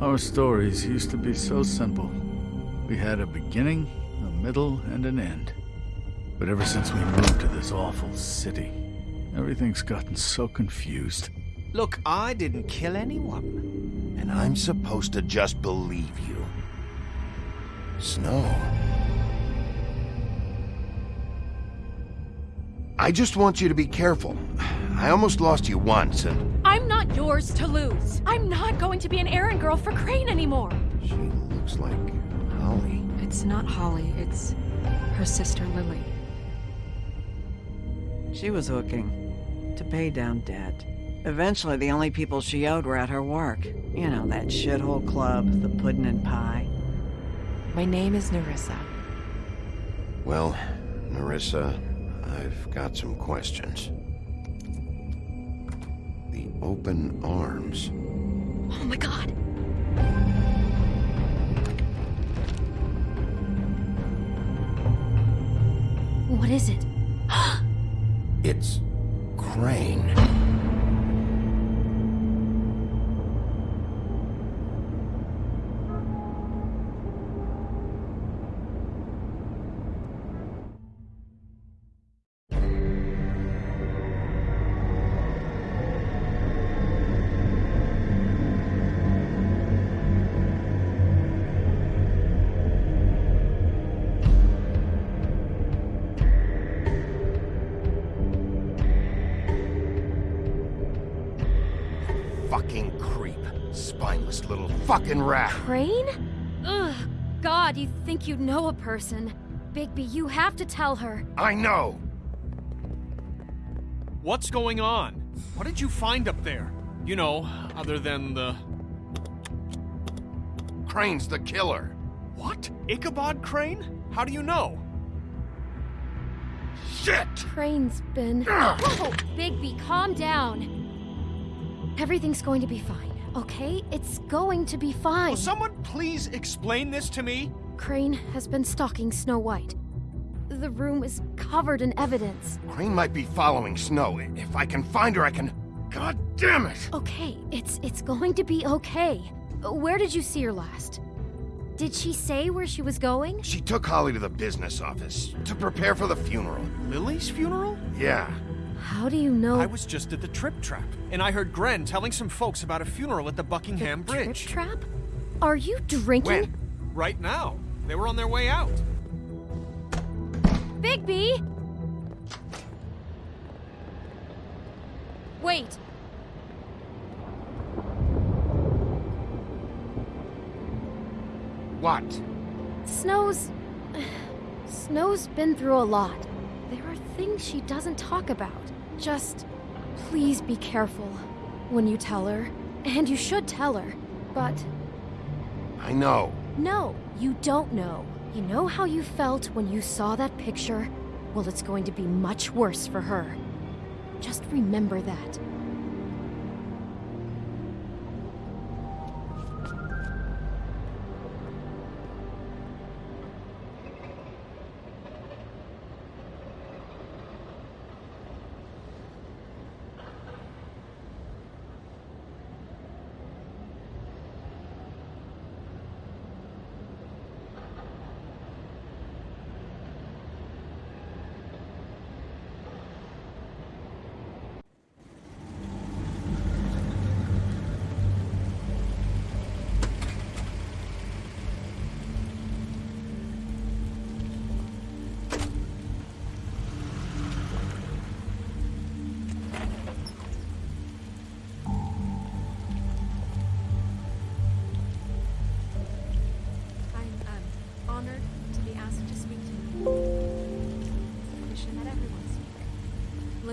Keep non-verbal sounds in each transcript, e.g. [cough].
Our stories used to be so simple. We had a beginning, a middle, and an end. But ever since we moved to this awful city, everything's gotten so confused. Look, I didn't kill anyone. And I'm supposed to just believe you. Snow. I just want you to be careful. I almost lost you once, and... I'm not yours to lose. I'm not going to be an errand girl for Crane anymore. She looks like Holly. It's not Holly, it's her sister Lily. She was hooking to pay down debt. Eventually, the only people she owed were at her work. You know, that shithole club, the pudding and pie. My name is Nerissa. Well, Nerissa, I've got some questions. Open arms. Oh my god. What is it? [gasps] It's Crane. Spineless little fucking rat. Crane? Ugh. God, you think you know a person. Bigby, you have to tell her. I know. What's going on? What did you find up there? You know, other than the... Crane's the killer. What? Ichabod Crane? How do you know? Shit! Crane's been. Whoa! Bigby, calm down. Everything's going to be fine, okay? It's going to be fine. Will someone please explain this to me? Crane has been stalking Snow White. The room is covered in evidence. Crane might be following Snow. If I can find her, I can... God damn it! Okay, it's it's going to be okay. Where did you see her last? Did she say where she was going? She took Holly to the business office to prepare for the funeral. Lily's funeral? Yeah. How do you know I was just at the Trip Trap, and I heard Gren telling some folks about a funeral at the Buckingham the Bridge. Trip trap? Are you drinking? When? Right now. They were on their way out. Bigby! Wait. What? Snow's. [sighs] Snow's been through a lot. There are things she doesn't talk about. Just. Please be careful when you tell her. And you should tell her. But I know. no, you don't know. You know how you felt when you saw that picture? Well, it's going to be much worse for her. Just remember that.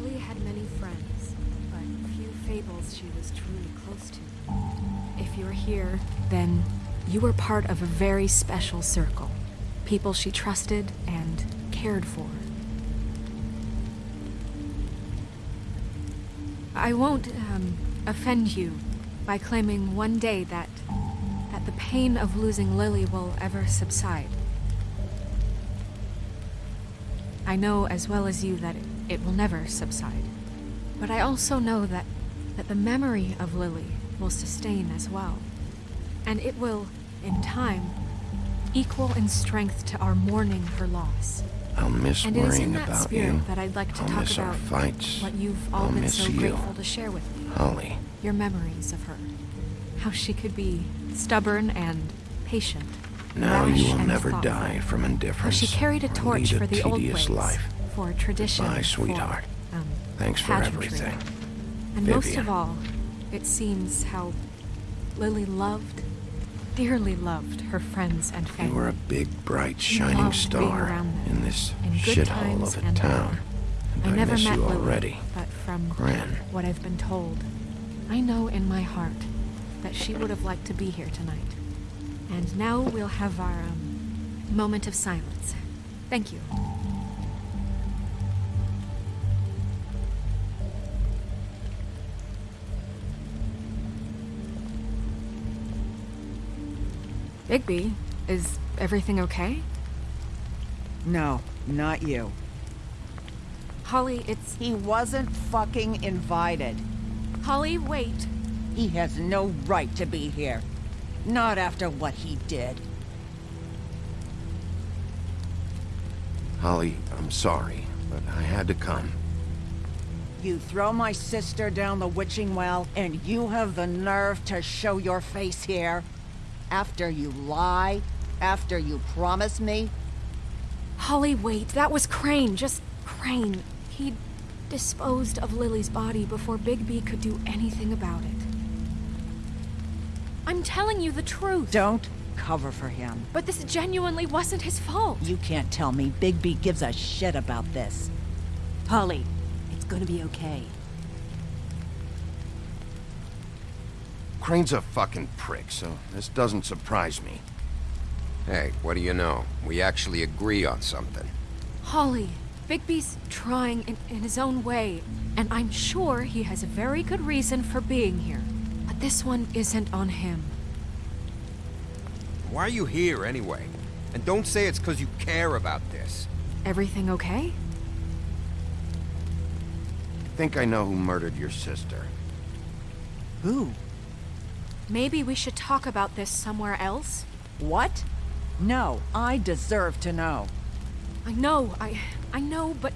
Lily had many friends, but few fables she was truly close to. If you're here, then you were part of a very special circle. People she trusted and cared for. I won't um, offend you by claiming one day that that the pain of losing Lily will ever subside. I know as well as you that it will never subside. But I also know that, that the memory of Lily will sustain as well. And it will, in time, equal in strength to our mourning for loss. I'll miss And it is in worrying that about spirit you. that I'd like to I'll talk miss our about fights. what you've all I'll been so you. grateful to share with me. Holly, Your memories of her. How she could be stubborn and patient. now you will never thoughtful. die from How indifference. she carried a torch for the old ways. life. For tradition. For, sweetheart. um, Thanks for pageantry. everything. And most of all, it seems how Lily loved, dearly loved her friends and family. You were a big, bright, shining star in this shithole of a town. And I I, never miss met you Lily, already. but from what I've been told, I know in my heart that she would have liked to be here tonight. And now we'll have our um, moment of silence. Thank you. Bigby, is everything okay? No, not you. Holly, it's. He wasn't fucking invited. Holly, wait. He has no right to be here. Not after what he did. Holly, I'm sorry, but I had to come. You throw my sister down the witching well, and you have the nerve to show your face here? After you lie? After you promise me? Holly, wait. That was Crane. Just Crane. He disposed of Lily's body before Bigby could do anything about it. I'm telling you the truth. Don't cover for him. But this genuinely wasn't his fault. You can't tell me Bigby gives a shit about this. Holly, it's gonna be okay. Crane's a fucking prick, so this doesn't surprise me. Hey, what do you know? We actually agree on something. Holly, Bigby's trying in, in his own way, and I'm sure he has a very good reason for being here. But this one isn't on him. Why are you here anyway? And don't say it's because you care about this. Everything okay? I think I know who murdered your sister. Who? Maybe we should talk about this somewhere else? What? No, I deserve to know. I know, I I know, but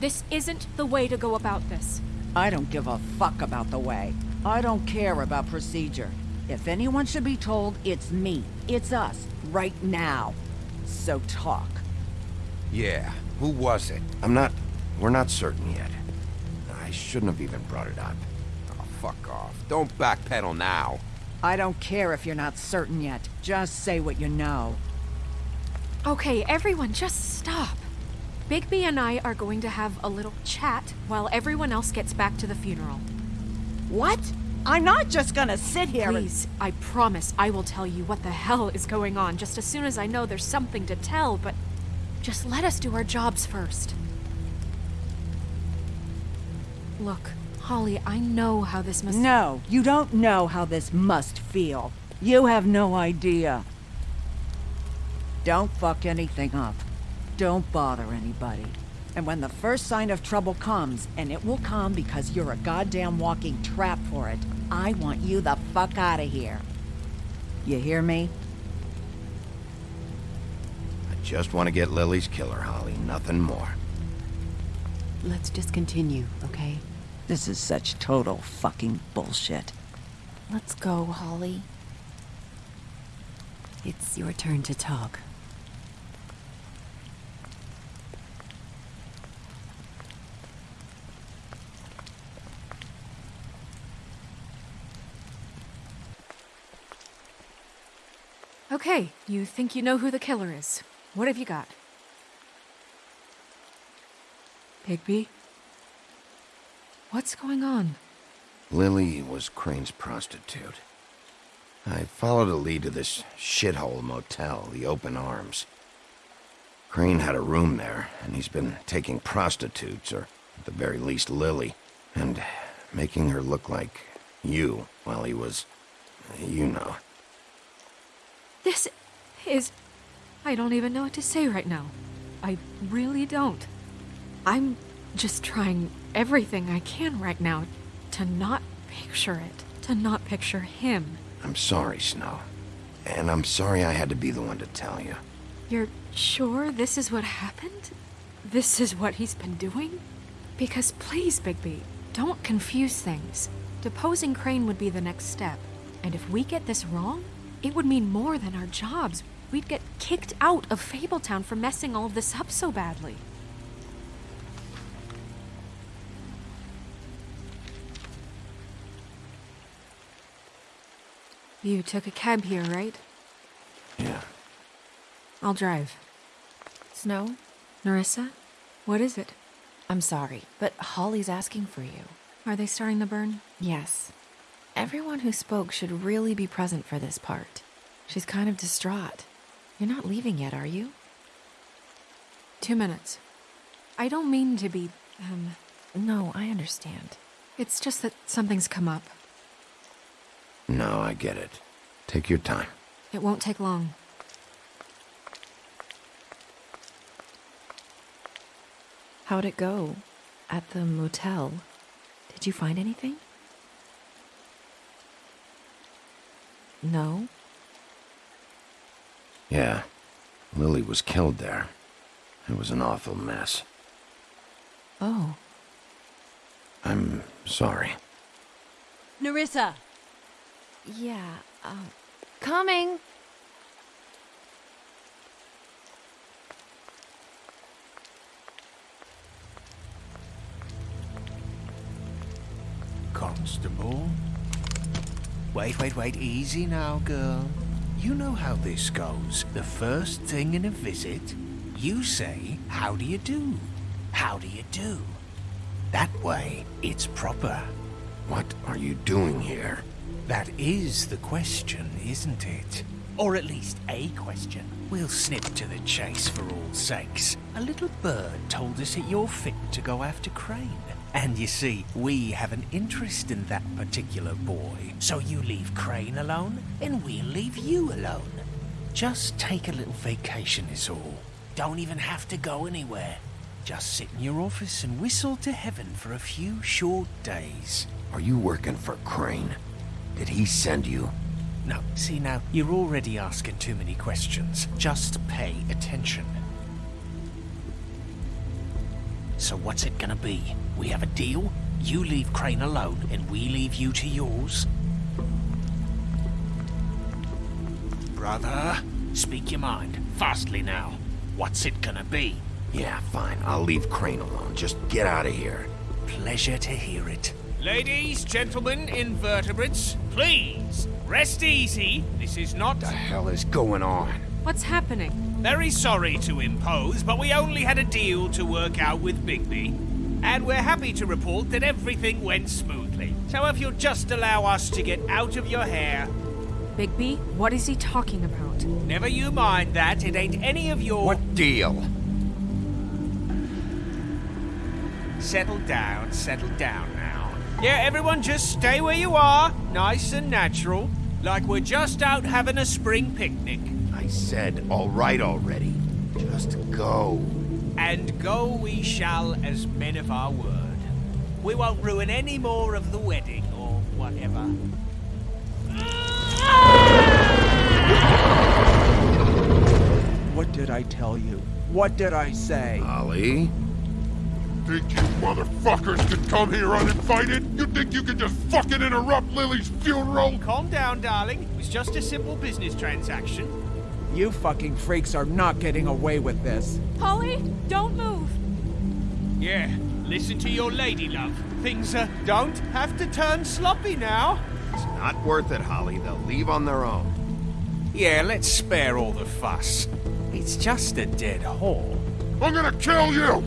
this isn't the way to go about this. I don't give a fuck about the way. I don't care about procedure. If anyone should be told, it's me. It's us, right now. So talk. Yeah, who was it? I'm not... We're not certain yet. I shouldn't have even brought it up. Oh, fuck off. Don't backpedal now. I don't care if you're not certain yet. Just say what you know. Okay, everyone, just stop. Bigby and I are going to have a little chat while everyone else gets back to the funeral. What? I'm not just gonna sit here Please, I promise I will tell you what the hell is going on just as soon as I know there's something to tell, but just let us do our jobs first. Look, Holly, I know how this must. No, you don't know how this must feel. You have no idea. Don't fuck anything up. Don't bother anybody. And when the first sign of trouble comes, and it will come because you're a goddamn walking trap for it, I want you the fuck out of here. You hear me? I just want to get Lily's killer, Holly. Nothing more. Let's just continue, okay? This is such total fucking bullshit. Let's go, Holly. It's your turn to talk. Okay, you think you know who the killer is. What have you got? Bigby? What's going on? Lily was Crane's prostitute. I followed a lead to this shithole motel, the Open Arms. Crane had a room there, and he's been taking prostitutes, or at the very least Lily, and making her look like you while he was, you know. This is. I don't even know what to say right now. I really don't. I'm just trying everything I can right now to not picture it, to not picture him. I'm sorry, Snow. And I'm sorry I had to be the one to tell you. You're sure this is what happened? This is what he's been doing? Because please, Bigby, don't confuse things. Deposing Crane would be the next step. And if we get this wrong, it would mean more than our jobs. We'd get kicked out of Fabletown for messing all of this up so badly. You took a cab here, right? Yeah. I'll drive. Snow, Nerissa? What is it? I'm sorry, but Holly's asking for you. Are they starting the burn? Yes. Everyone who spoke should really be present for this part. She's kind of distraught. You're not leaving yet, are you? Two minutes. I don't mean to be, um, No, I understand. it's just that something's come up. No, I get it. Take your time. It won't take long. How'd it go? At the motel? Did you find anything? No? Yeah. Lily was killed there. It was an awful mess. Oh. I'm sorry. Nerissa! Yeah, um. Coming! Constable? Wait, wait, wait. Easy now, girl. You know how this goes. The first thing in a visit, you say, How do you do? How do you do? That way, it's proper. What are you doing here? That is the question, isn't it? Or at least a question. We'll snip to the chase for all sakes. A little bird told us that you're fit to go after Crane. And you see, we have an interest in that particular boy. So you leave Crane alone, and we'll leave you alone. Just take a little vacation is all. Don't even have to go anywhere. Just sit in your office and whistle to heaven for a few short days. Are you working for Crane? Did he send you? No, see now, you're already asking too many questions. Just pay attention. So what's it gonna be? We have a deal? You leave Crane alone, and we leave you to yours? Brother, speak your mind. Fastly now. What's it gonna be? Yeah, fine. I'll leave Crane alone. Just get out of here. Pleasure to hear it. Ladies, gentlemen, invertebrates, please, rest easy. This is not... The hell is going on? What's happening? Very sorry to impose, but we only had a deal to work out with Bigby. And we're happy to report that everything went smoothly. So if you'll just allow us to get out of your hair... Bigby, what is he talking about? Never you mind that, it ain't any of your... What deal? Settle down, settle down now. Yeah, everyone just stay where you are, nice and natural. Like we're just out having a spring picnic. I said all right already. Just go. And go we shall as men of our word. We won't ruin any more of the wedding or whatever. What did I tell you? What did I say? Ollie? Think you motherfuckers could come here uninvited? You think you could just fucking interrupt Lily's funeral? Calm down, darling. It was just a simple business transaction. You fucking freaks are not getting away with this. Holly, don't move! Yeah, listen to your lady love. Things uh, don't have to turn sloppy now. It's not worth it, Holly. They'll leave on their own. Yeah, let's spare all the fuss. It's just a dead whore. I'm gonna kill you!